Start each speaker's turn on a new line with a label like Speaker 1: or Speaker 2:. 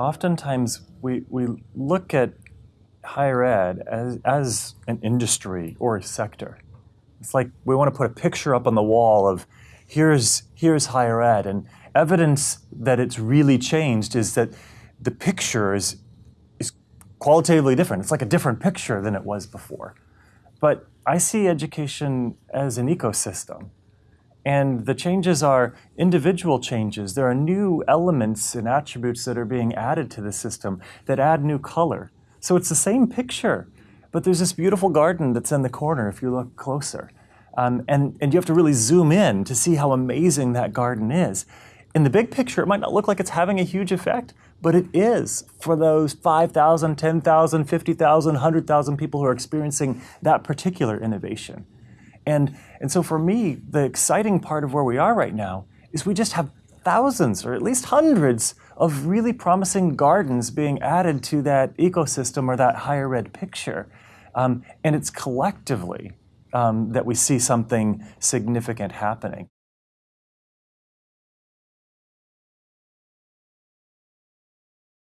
Speaker 1: Oftentimes, we, we look at higher ed as, as an industry or a sector. It's like we want to put a picture up on the wall of here's, here's higher ed. And evidence that it's really changed is that the picture is, is qualitatively different. It's like a different picture than it was before. But I see education as an ecosystem. And the changes are individual changes. There are new elements and attributes that are being added to the system that add new color. So it's the same picture, but there's this beautiful garden that's in the corner if you look closer. Um, and, and you have to really zoom in to see how amazing that garden is. In the big picture, it might not look like it's having a huge effect, but it is for those 5,000, 10,000, 50,000, 100,000 people who are experiencing that particular innovation. And, and so for me, the exciting part of where we are right now is we just have thousands or at least hundreds of really promising gardens being added to that ecosystem or that higher ed picture. Um, and it's collectively um, that we see something significant happening.